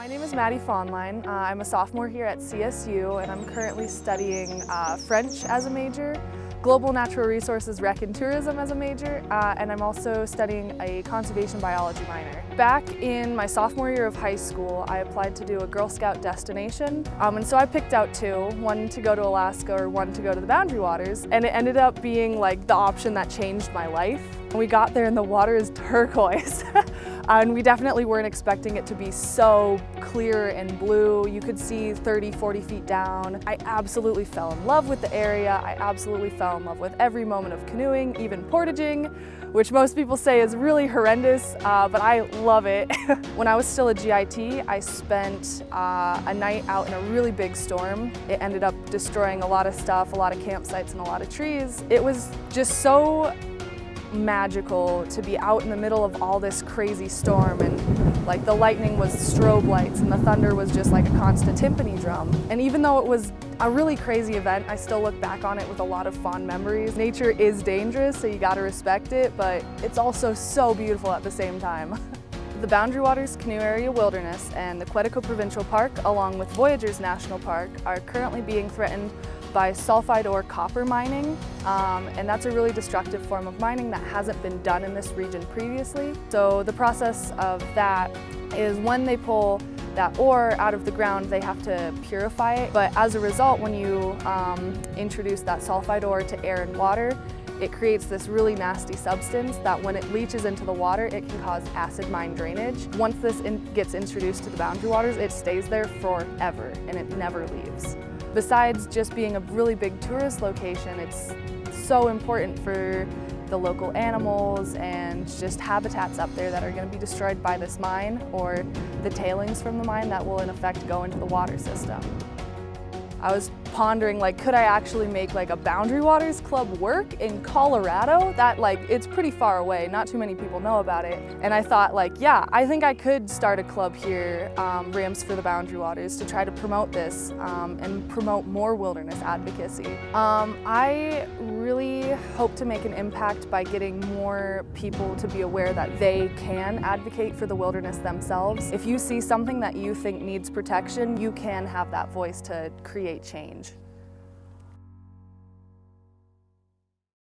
My name is Maddie Fawnline. Uh, I'm a sophomore here at CSU and I'm currently studying uh, French as a major, Global Natural Resources Rec and Tourism as a major, uh, and I'm also studying a conservation biology minor. Back in my sophomore year of high school, I applied to do a Girl Scout destination, um, and so I picked out two, one to go to Alaska or one to go to the Boundary Waters, and it ended up being like the option that changed my life. We got there and the water is turquoise. and we definitely weren't expecting it to be so clear and blue. You could see 30, 40 feet down. I absolutely fell in love with the area. I absolutely fell in love with every moment of canoeing, even portaging, which most people say is really horrendous, uh, but I love it. when I was still a GIT, I spent uh, a night out in a really big storm. It ended up destroying a lot of stuff, a lot of campsites and a lot of trees. It was just so magical to be out in the middle of all this crazy storm and like the lightning was strobe lights and the thunder was just like a constant timpani drum. And even though it was a really crazy event, I still look back on it with a lot of fond memories. Nature is dangerous, so you gotta respect it, but it's also so beautiful at the same time. The Boundary Waters Canoe Area Wilderness and the Quetico Provincial Park, along with Voyageurs National Park, are currently being threatened by sulfide ore copper mining, um, and that's a really destructive form of mining that hasn't been done in this region previously. So the process of that is when they pull that ore out of the ground, they have to purify it. But as a result, when you um, introduce that sulfide ore to air and water, it creates this really nasty substance that when it leaches into the water, it can cause acid mine drainage. Once this in gets introduced to the boundary waters, it stays there forever and it never leaves. Besides just being a really big tourist location, it's so important for the local animals and just habitats up there that are going to be destroyed by this mine or the tailings from the mine that will in effect go into the water system. I was pondering like, could I actually make like a Boundary Waters Club work in Colorado? That like, it's pretty far away, not too many people know about it. And I thought like, yeah, I think I could start a club here, um, Rams for the Boundary Waters, to try to promote this um, and promote more wilderness advocacy. Um, I really hope to make an impact by getting more people to be aware that they can advocate for the wilderness themselves. If you see something that you think needs protection, you can have that voice to create change.